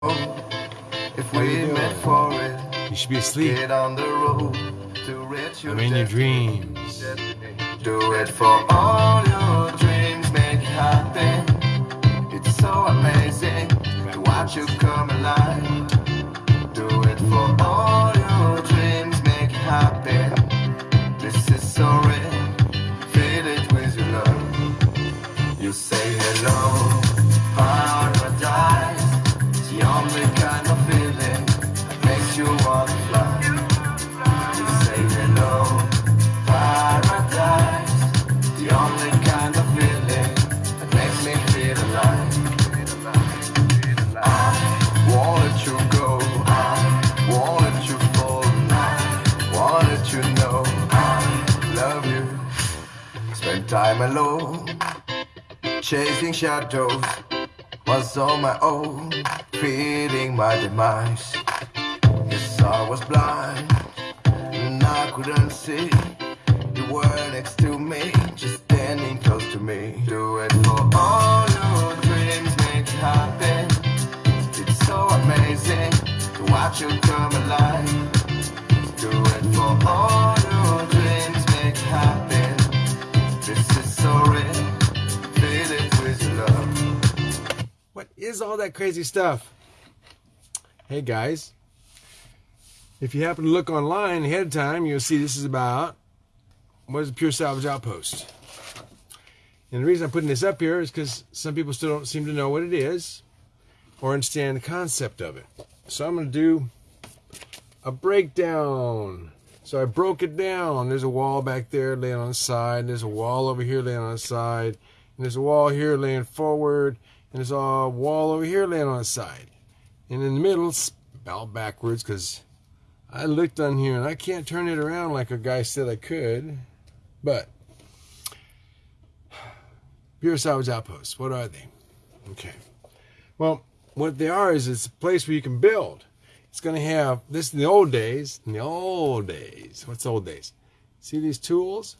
If we met for it, You should be asleep. get on the road to reach your I'm in your dreams. Do it for all your dreams, make it happen. It's so amazing to watch you come alive. Do it for all your dreams, make it happen. This is so real, feel it with your love. You say time alone, chasing shadows. Was on my own, feeling my demise. Yes, I was blind and I couldn't see. You were next to me, just standing close to me. Do it for all your dreams, make it happen. It's so amazing to watch you come alive. Do it for all is all that crazy stuff? Hey guys, if you happen to look online ahead of time, you'll see this is about what is a pure salvage outpost. And the reason I'm putting this up here is because some people still don't seem to know what it is or understand the concept of it. So I'm going to do a breakdown. So I broke it down. There's a wall back there laying on the side. and There's a wall over here laying on the side. And there's a wall here laying forward. And there's a wall over here laying on the side. And in the middle, spelled backwards because I looked on here and I can't turn it around like a guy said I could. But Salvage Outposts, what are they? Okay. Well, what they are is it's a place where you can build. It's going to have this in the old days. In the old days, what's old days? See these tools?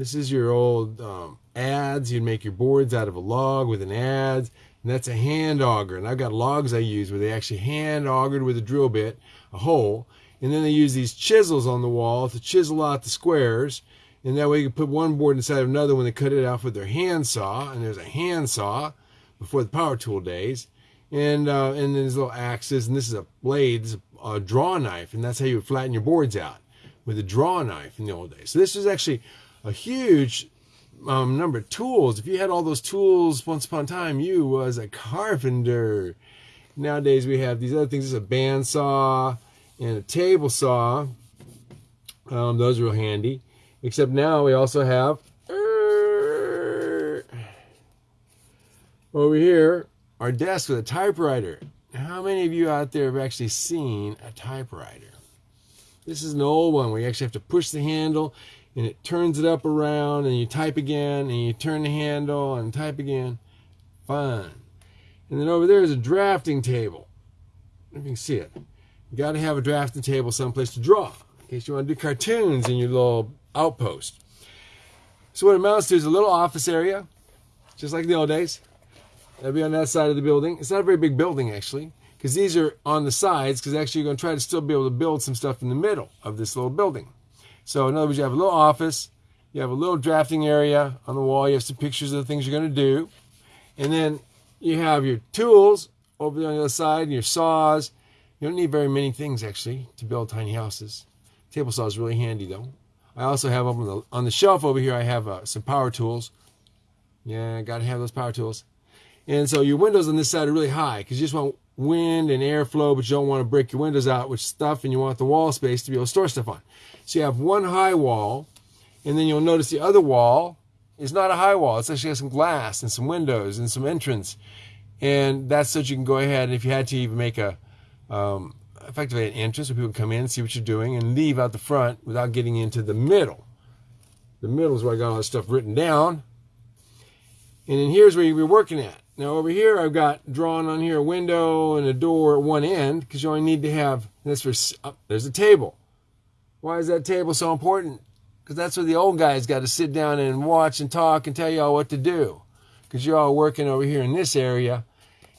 This is your old um, adze. You'd make your boards out of a log with an adze, and that's a hand auger. And I've got logs I use where they actually hand augered with a drill bit a hole, and then they use these chisels on the wall to chisel out the squares. And that way you can put one board inside of another when they cut it off with their hand saw. And there's a hand saw before the power tool days. And uh, and then there's little axes, and this is a blade, this is a draw knife, and that's how you would flatten your boards out with a draw knife in the old days. So this is actually a huge um, number of tools. If you had all those tools once upon a time, you was a carpenter. Nowadays we have these other things. This is a bandsaw and a table saw. Um, those are real handy. Except now we also have over here our desk with a typewriter. How many of you out there have actually seen a typewriter? This is an old one where you actually have to push the handle and it turns it up around and you type again and you turn the handle and type again. Fun. And then over there is a drafting table. If you can see it. You got to have a drafting table someplace to draw in case you want to do cartoons in your little outpost. So what it amounts to is a little office area, just like the old days. That'll be on that side of the building. It's not a very big building actually, because these are on the sides. Because actually, you're going to try to still be able to build some stuff in the middle of this little building. So in other words, you have a little office, you have a little drafting area on the wall. You have some pictures of the things you're going to do, and then you have your tools over there on the other side, and your saws. You don't need very many things actually to build tiny houses. Table saw is really handy though. I also have on the on the shelf over here. I have uh, some power tools. Yeah, got to have those power tools. And so your windows on this side are really high because you just want wind and airflow, but you don't want to break your windows out with stuff, and you want the wall space to be able to store stuff on. So you have one high wall, and then you'll notice the other wall is not a high wall. It's actually got some glass and some windows and some entrance, and that's so that you can go ahead and if you had to even make a um, effectively an entrance where people come in, see what you're doing, and leave out the front without getting into the middle. The middle is where I got all this stuff written down. And then here's where you're working at. Now over here, I've got drawn on here a window and a door at one end because you only need to have this for. There's a table. Why is that table so important? Because that's where the old guys got to sit down and watch and talk and tell you all what to do. Because you're all working over here in this area,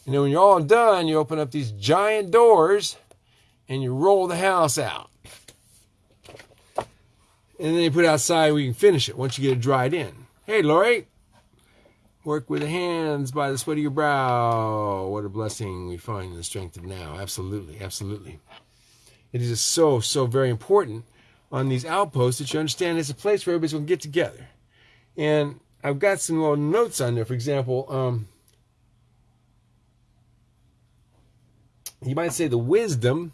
and then when you're all done, you open up these giant doors and you roll the house out. And then you put outside where you can finish it once you get it dried in. Hey, Lori, work with the hands by the sweat of your brow. What a blessing we find in the strength of now. Absolutely, absolutely. It is just so, so very important on these outposts that you understand it's a place where everybody's going to get together. And I've got some little notes on there. For example, um, you might say the wisdom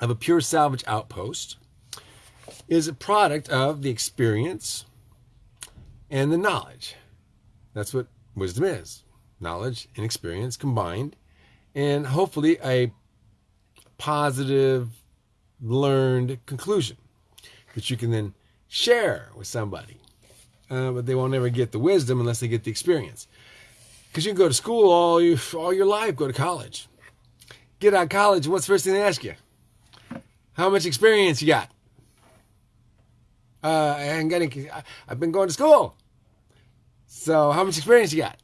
of a pure salvage outpost is a product of the experience and the knowledge. That's what wisdom is knowledge and experience combined, and hopefully a positive, learned conclusion that you can then share with somebody. Uh, but they won't ever get the wisdom unless they get the experience. Because you can go to school all, you, all your life, go to college. Get out of college, what's the first thing they ask you? How much experience you got? Uh, I'm getting, I've been going to school. So, how much experience you got?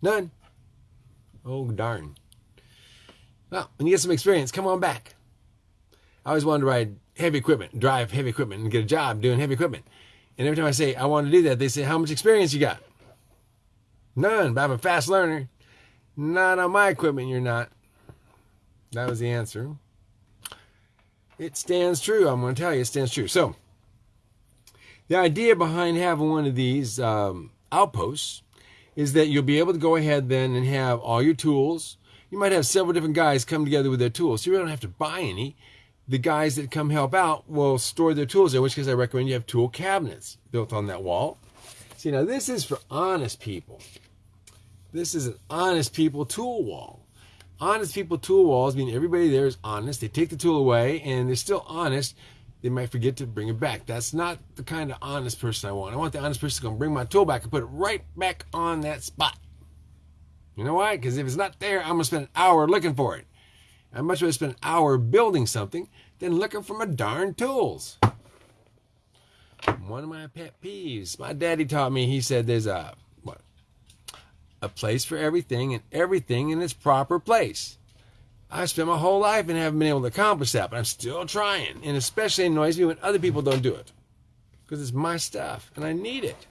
None. Oh, darn. Well, when you get some experience, come on back. I always wanted to ride heavy equipment, drive heavy equipment, and get a job doing heavy equipment. And every time I say I want to do that, they say, How much experience you got? None, but I'm a fast learner. Not on my equipment, you're not. That was the answer. It stands true. I'm going to tell you, it stands true. So, the idea behind having one of these um, outposts is that you'll be able to go ahead then and have all your tools. You might have several different guys come together with their tools. So you don't have to buy any. The guys that come help out will store their tools there, in which case I recommend you have tool cabinets built on that wall. See, now this is for honest people. This is an honest people tool wall. Honest people tool walls mean everybody there is honest. They take the tool away and they're still honest. They might forget to bring it back. That's not the kind of honest person I want. I want the honest person to come bring my tool back and put it right back on that spot. You know why? Because if it's not there, I'm going to spend an hour looking for it. I'd much rather spend an hour building something than looking for my darn tools. One of my pet peeves. My daddy taught me, he said there's a what, a place for everything and everything in its proper place. I've spent my whole life and haven't been able to accomplish that, but I'm still trying. And especially annoys me when other people don't do it. Because it's my stuff and I need it.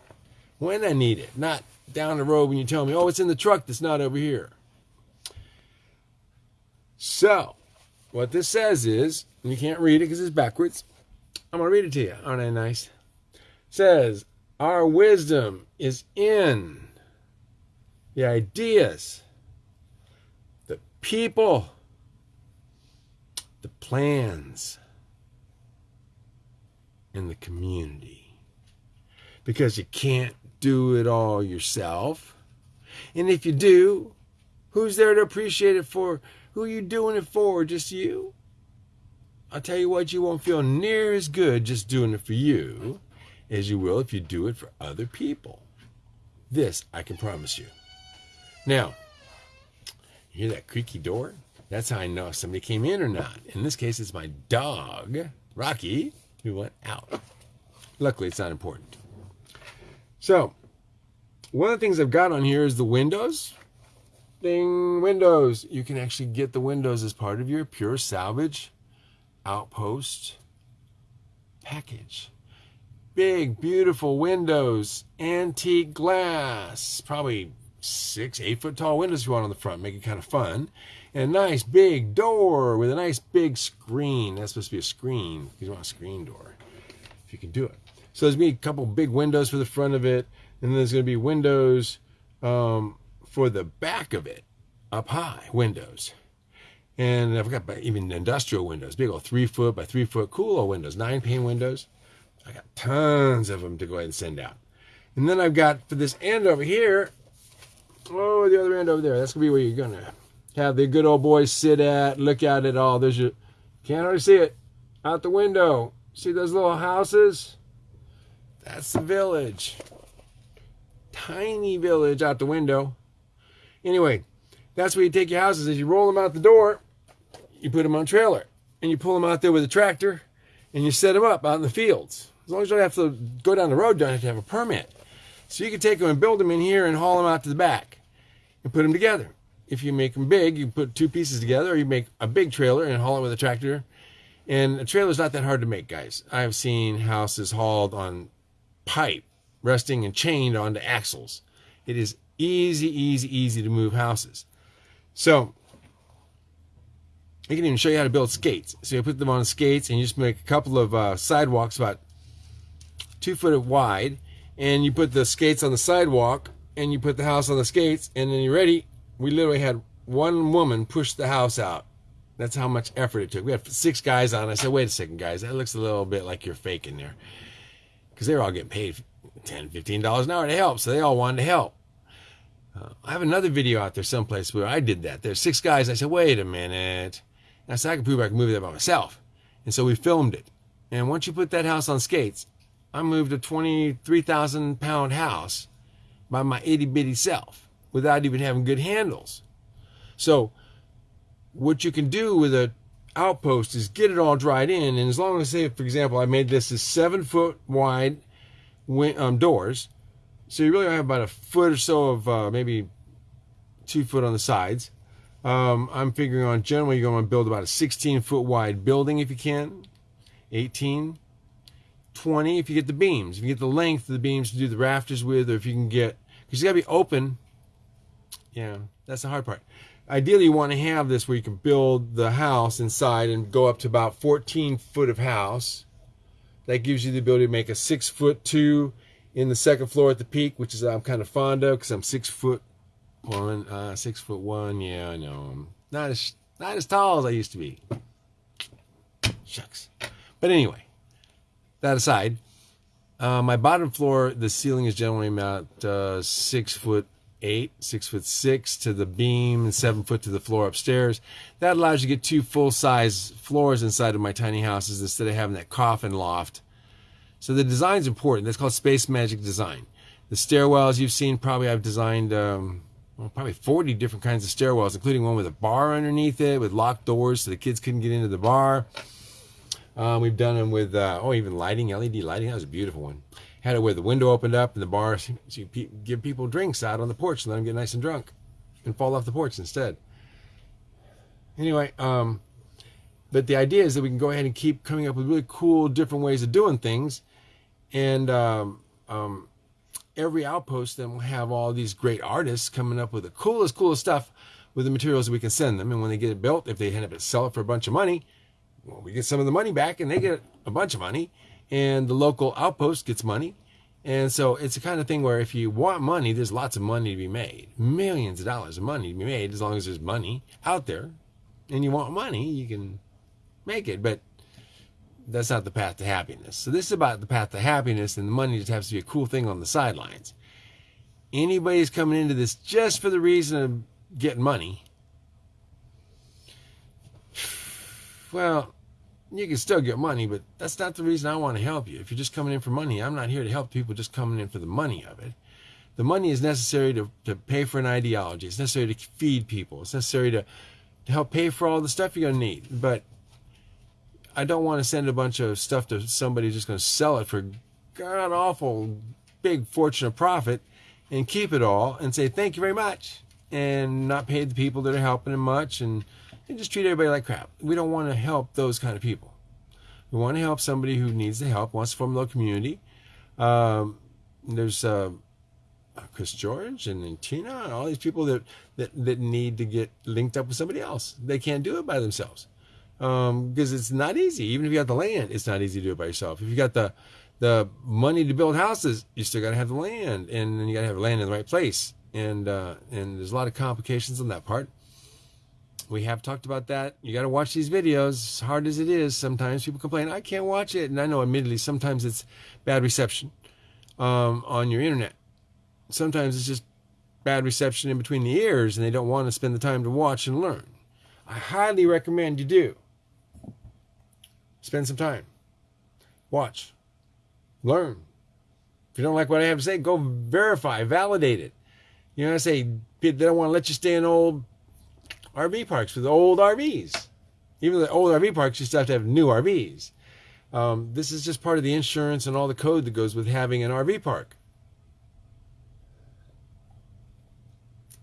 When I need it, not down the road when you tell me, oh, it's in the truck that's not over here. So, what this says is, and you can't read it because it's backwards. I'm going to read it to you. Aren't I nice? It says, Our wisdom is in the ideas, the people, the plans, and the community. Because you can't do it all yourself. And if you do, who's there to appreciate it for? Who are you doing it for? Just you? I'll tell you what, you won't feel near as good just doing it for you as you will if you do it for other people. This I can promise you. Now, you hear that creaky door? That's how I know if somebody came in or not. In this case, it's my dog, Rocky, who went out. Luckily, it's not important. So, one of the things I've got on here is the windows. Ding, windows. You can actually get the windows as part of your pure salvage outpost package. Big, beautiful windows, antique glass, probably six, eight foot tall windows you want on the front, make it kind of fun. And a nice big door with a nice big screen. That's supposed to be a screen. You want a screen door if you can do it. So there's going to be a couple big windows for the front of it, and then there's going to be windows um, for the back of it, up high windows. And I've got even industrial windows, big old three foot by three foot cool old windows, nine pane windows. I got tons of them to go ahead and send out. And then I've got for this end over here, Oh, the other end over there. That's gonna be where you're gonna have the good old boys sit at, look at it all. There's your can't hardly see it out the window. See those little houses? That's the village. Tiny village out the window. Anyway, that's where you take your houses. As you roll them out the door, you put them on trailer, and you pull them out there with a tractor, and you set them up out in the fields. As long as you don't have to go down the road, don't have to have a permit. So you can take them and build them in here and haul them out to the back. and put them together. If you make them big, you put two pieces together, or you make a big trailer and haul it with a tractor. And a trailer is not that hard to make, guys. I've seen houses hauled on pipe, resting and chained onto axles. It is easy, easy, easy to move houses. So I can even show you how to build skates. So you put them on skates and you just make a couple of uh, sidewalks about two foot wide, and you put the skates on the sidewalk and you put the house on the skates, and then you're ready. We literally had one woman push the house out. That's how much effort it took. We had six guys on. I said, wait a second, guys, that looks a little bit like you're faking there. Because they were all getting paid 10 $15 an hour to help, so they all wanted to help. Uh, I have another video out there someplace where I did that. There's six guys. I said, wait a minute. I said, I can prove I can move that by myself. And so we filmed it. And once you put that house on skates, I moved a 23,000 pound house by my itty bitty self without even having good handles. So what you can do with a outpost is get it all dried in. And as long as, say, for example, I made this as seven foot wide um, doors. So you really have about a foot or so of uh, maybe two foot on the sides. Um, I'm figuring on generally you're going to build about a 16 foot wide building if you can, 18, 20 if you get the beams, if you get the length of the beams to do the rafters with, or if you can get, because you got to be open. Yeah, that's the hard part. Ideally, you want to have this where you can build the house inside and go up to about 14 foot of house. That gives you the ability to make a six foot two in the second floor at the peak, which is I'm kind of fond of because I'm six foot one, uh, six foot one. Yeah, I know. I'm not as not as tall as I used to be. Shucks. But anyway, that aside, uh, my bottom floor, the ceiling is generally about uh, six foot eight, six foot six to the beam, and seven foot to the floor upstairs. That allows you to get two full size floors inside of my tiny houses instead of having that coffin loft. So the design's important. That's called Space Magic Design. The stairwells you've seen, probably I've designed um, well, probably 40 different kinds of stairwells, including one with a bar underneath it with locked doors so the kids couldn't get into the bar. Um, we've done them with, uh, oh, even lighting, LED lighting. That was a beautiful one. Had it where the window opened up and the bar, so you give people drinks out on the porch and let them get nice and drunk and fall off the porch instead. Anyway, um, but the idea is that we can go ahead and keep coming up with really cool, different ways of doing things. And um, um, every outpost then will have all these great artists coming up with the coolest, coolest stuff with the materials that we can send them. And when they get it built, if they end up sell it for a bunch of money, well, we get some of the money back and they get a bunch of money and the local outpost gets money. And so it's the kind of thing where if you want money, there's lots of money to be made. Millions of dollars of money to be made as long as there's money out there. And you want money, you can make it. But that's not the path to happiness. So this is about the path to happiness, and the money just has to be a cool thing on the sidelines. Anybody's coming into this just for the reason of getting money. Well, you can still get money, but that's not the reason I want to help you. If you're just coming in for money, I'm not here to help people just coming in for the money of it. The money is necessary to, to pay for an ideology. It's necessary to feed people. It's necessary to, to help pay for all the stuff you're going to need. But I don't want to send a bunch of stuff to somebody who's just going to sell it for god awful big fortune of profit and keep it all and say thank you very much and not pay the people that are helping him much and, and just treat everybody like crap. We don't want to help those kind of people. We want to help somebody who needs the help, wants to form a little community. Um, there's uh, Chris George and Tina and all these people that, that, that need to get linked up with somebody else. They can't do it by themselves because um, it's not easy. Even if you got the land, it's not easy to do it by yourself. If you got the the money to build houses, you still got to have the land, and then you got to have land in the right place. And uh, and there's a lot of complications on that part. We have talked about that. You got to watch these videos. As hard as it is, sometimes people complain, I can't watch it. And I know, admittedly, sometimes it's bad reception um, on your internet. Sometimes it's just bad reception in between the ears, and they don't want to spend the time to watch and learn. I highly recommend you do. Spend some time. Watch. Learn. If you don't like what I have to say, go verify, validate it. You know, I say they don't want to let you stay in old RV parks with old RVs. Even the old RV parks, you still have to have new RVs. Um, this is just part of the insurance and all the code that goes with having an RV park.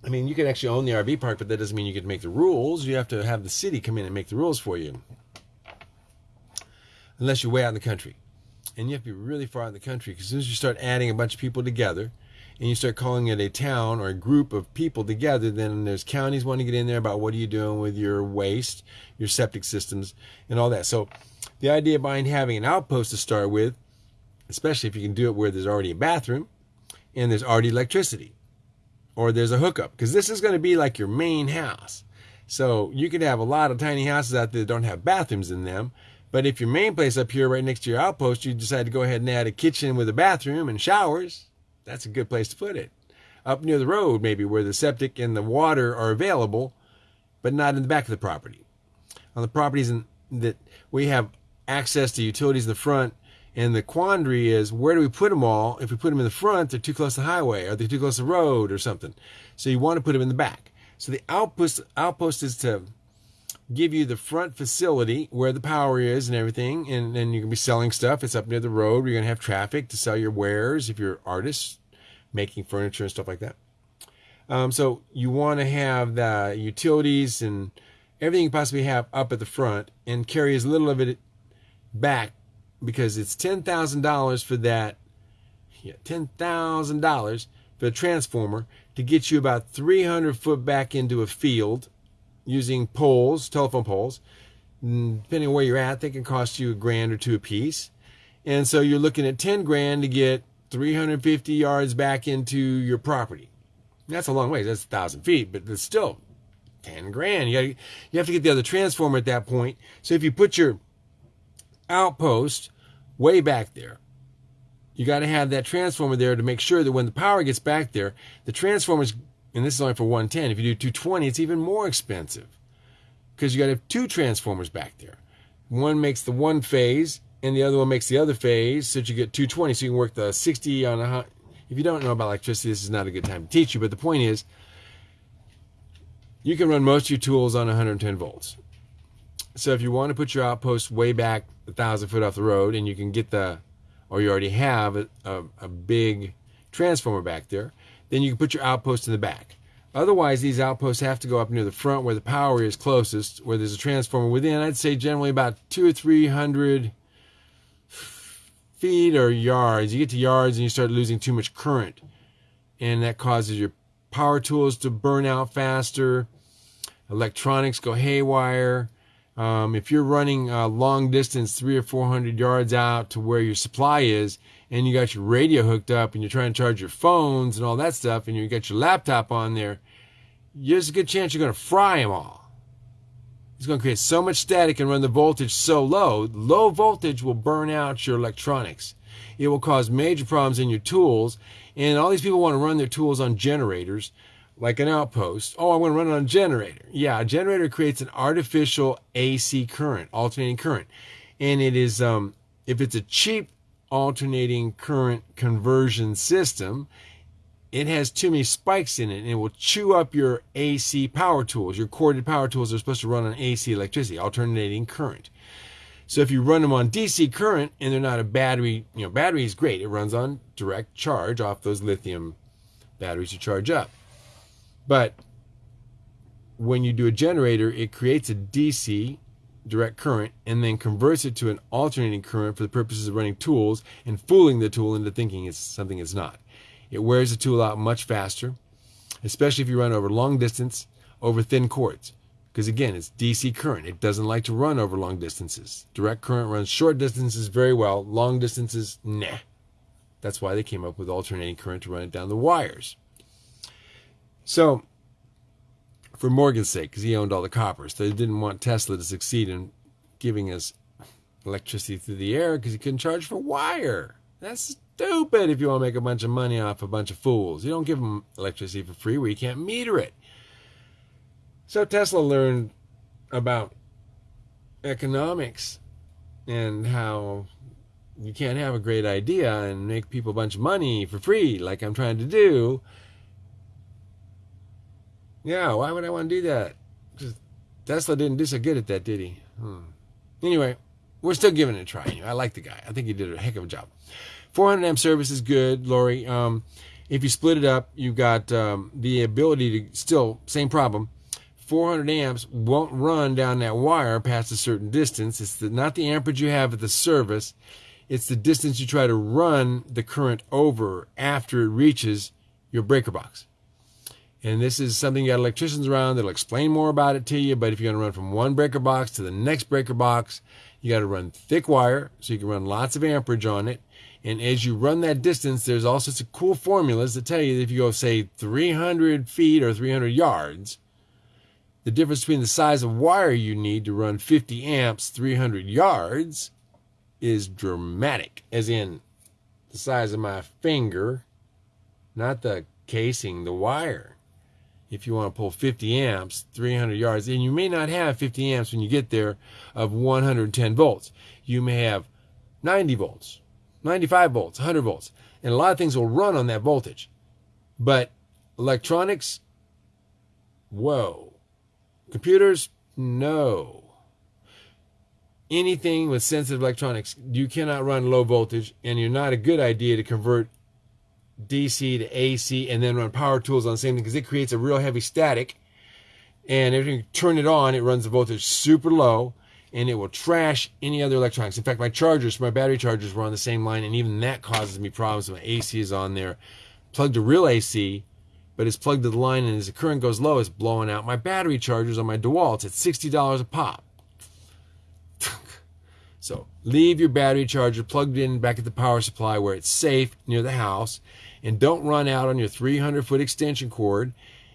I mean, you can actually own the RV park, but that doesn't mean you can make the rules. You have to have the city come in and make the rules for you. Unless you're way out in the country. And you have to be really far out in the country because as soon as you start adding a bunch of people together and you start calling it a town or a group of people together, then there's counties wanting to get in there about what are you doing with your waste, your septic systems, and all that. So the idea behind having an outpost to start with, especially if you can do it where there's already a bathroom and there's already electricity or there's a hookup because this is going to be like your main house. So you could have a lot of tiny houses out there that don't have bathrooms in them. But if your main place up here, right next to your outpost, you decide to go ahead and add a kitchen with a bathroom and showers, that's a good place to put it. Up near the road, maybe where the septic and the water are available, but not in the back of the property. On the properties in, that we have access to utilities in the front, and the quandary is where do we put them all? If we put them in the front, they're too close to the highway. or they're too close to the road or something? So you want to put them in the back. So the outpost outpost is to give you the front facility where the power is and everything, and then you can be selling stuff. It's up near the road. You're gonna have traffic to sell your wares if you're artists making furniture and stuff like that. Um, so you want to have the utilities and everything you possibly have up at the front, and carry as little of it back because it's ten thousand dollars for that. Yeah, ten thousand dollars for the transformer to get you about three hundred foot back into a field using poles, telephone poles. And depending on where you're at, they can cost you a grand or two a piece. And so you're looking at ten grand to get 350 yards back into your property. That's a long way. That's a thousand feet, but it's still 10 grand. You, gotta, you have to get the other transformer at that point. So if you put your outpost way back there. You got to have that transformer there to make sure that when the power gets back there, the transformers, and this is only for 110. If you do 220, it's even more expensive because you got to have two transformers back there. One makes the one phase, and the other one makes the other phase, so you get 220. So you can work the 60 on a. If you don't know about electricity, this is not a good time to teach you. But the point is, you can run most of your tools on 110 volts. So if you want to put your outpost way back a thousand foot off the road, and you can get the, or you already have a, a, a big transformer back there, then you can put your outpost in the back. Otherwise, these outposts have to go up near the front where the power is closest, where there's a transformer within, I'd say generally about two or three hundred feet or yards. You get to yards and you start losing too much current. And that causes your power tools to burn out faster. Electronics go haywire. Um, if you're running a long distance, three or four hundred yards out to where your supply is, and you got your radio hooked up, and you're trying to charge your phones and all that stuff, and you got your laptop on there, there's a good chance you're going to fry them all. It's going to create so much static and run the voltage so low. Low voltage will burn out your electronics. It will cause major problems in your tools, and all these people want to run their tools on generators like an outpost. Oh, I want to run it on a generator. Yeah, a generator creates an artificial AC current, alternating current. And it is, um, if it's a cheap alternating current conversion system, it has too many spikes in it and it will chew up your AC power tools. Your corded power tools are supposed to run on AC electricity, alternating current. So if you run them on DC current and they're not a battery, you know, battery is great. It runs on direct charge off those lithium batteries to charge up. But when you do a generator, it creates a DC direct current and then converts it to an alternating current for the purposes of running tools and fooling the tool into thinking it's something it's not. It wears the tool out much faster, especially if you run over long distance over thin cords. Because again, it's DC current. It doesn't like to run over long distances. Direct current runs short distances very well, long distances, nah. That's why they came up with alternating current to run it down the wires. So, for Morgan's sake, because he owned all the coppers, they didn't want Tesla to succeed in giving us electricity through the air because he couldn't charge for wire. That's stupid if you want to make a bunch of money off a bunch of fools. You don't give them electricity for free where you can't meter it. So Tesla learned about economics and how you can't have a great idea and make people a bunch of money for free like I'm trying to do yeah, why would I want to do that? Because Tesla didn't do so good at that, did he? Hmm. Anyway, we're still giving it a try. I like the guy. I think he did a heck of a job. 400 amp service is good, Lori. Um, If you split it up, you've got um, the ability to still same problem. 400 amps won't run down that wire past a certain distance. It's the, not the amperage you have at the service. It's the distance you try to run the current over after it reaches your breaker box. And this is something you got electricians around that'll explain more about it to you. But if you're going to run from one breaker box to the next breaker box, you got to run thick wire so you can run lots of amperage on it. And as you run that distance, there's all sorts of cool formulas that tell you that if you go, say, 300 feet or 300 yards, the difference between the size of wire you need to run 50 amps 300 yards is dramatic, as in the size of my finger, not the casing, the wire. If you want to pull 50 amps, 300 yards, and you may not have 50 amps when you get there of 110 volts. You may have 90 volts, 95 volts, 100 volts, and a lot of things will run on that voltage. But electronics, whoa. Computers, no anything with sensitive electronics, you cannot run low voltage, and you're not a good idea to convert DC to AC and then run power tools on the same thing because it creates a real heavy static. And if you turn it on, it runs the voltage super low and it will trash any other electronics. In fact, my chargers, my battery chargers were on the same line, and even that causes me problems. My AC is on there, plugged to real AC, but it's plugged to the line, and as the current goes low, it's blowing out my battery chargers on my DeWalt. It's $60 a pop. So leave your battery charger plugged in back at the power supply where it's safe near the house. And don't run out on your 300 foot extension cord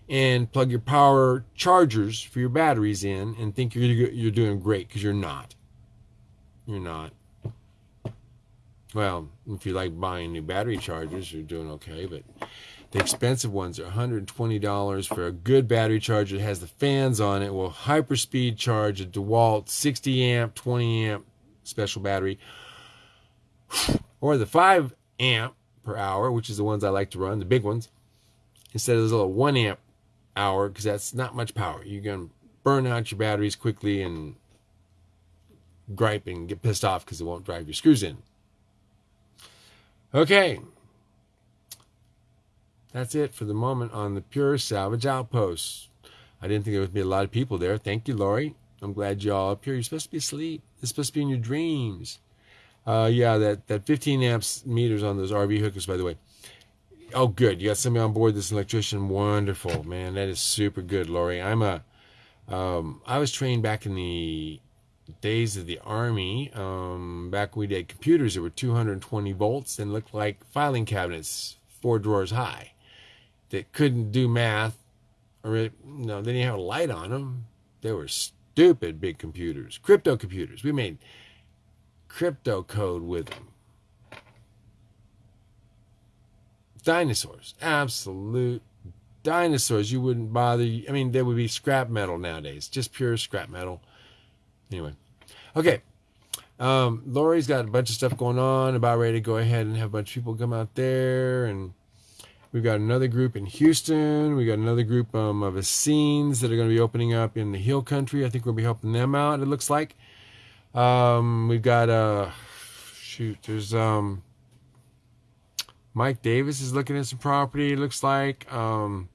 and plug your power chargers for your batteries in and think you're, you're doing great because you're not. You're not. Well, if you like buying new battery chargers, you're doing okay, but the expensive ones are $120 for a good battery charger that has the fans on it, will hyperspeed charge a DeWalt 60 amp, 20 amp special battery, or the 5 amp per hour, which is the ones I like to run, the big ones, instead of the little 1 amp hour, because that's not much power. You're going to burn out your batteries quickly and gripe and get pissed off because it won't drive your screws in. Okay. That's it for the moment on the Pure Salvage Outpost. I didn't think there would be a lot of people there. Thank you, Lori. I'm glad y'all up here. You're supposed to be asleep. It's supposed to be in your dreams. Uh, yeah, that, that 15 amps meters on those RV hookers, by the way. Oh, good. You got somebody on board, this electrician. Wonderful, man. That is super good, Lori. I'm a, um, I was trained back in the days of the army. Um, back when we did computers that were 220 volts and looked like filing cabinets, four drawers high, that couldn't do math, or it, no, they didn't have a light on them. They were stupid big computers, crypto computers. We made crypto code with them. Dinosaurs, absolute dinosaurs. You wouldn't bother. I mean, there would be scrap metal nowadays, just pure scrap metal. Anyway, okay. Um, Lori's got a bunch of stuff going on. About ready to go ahead and have a bunch of people come out there and We've got another group in Houston. We got another group um, of Essenes that are going to be opening up in the Hill Country. I think we'll be helping them out. It looks like. Um, we've got uh, shoot. There's um, Mike Davis is looking at some property. It looks like um,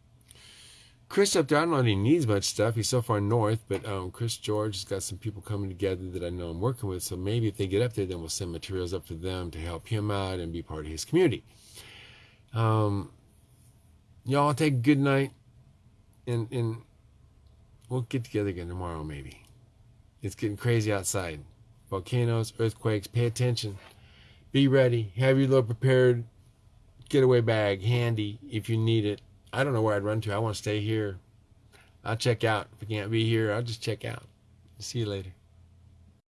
Chris up there. I don't know if he needs much stuff. He's so far north, but um, Chris George has got some people coming together that I know I'm working with. So maybe if they get up there, then we'll send materials up to them to help him out and be part of his community. Um, y'all take a good night and and we'll get together again tomorrow maybe it's getting crazy outside. Volcanoes earthquakes pay attention. Be ready. Have your little prepared getaway bag handy if you need it. I don't know where i'd run to. I want to stay here. I'll check out. If i can't be here i'll just check out. See you later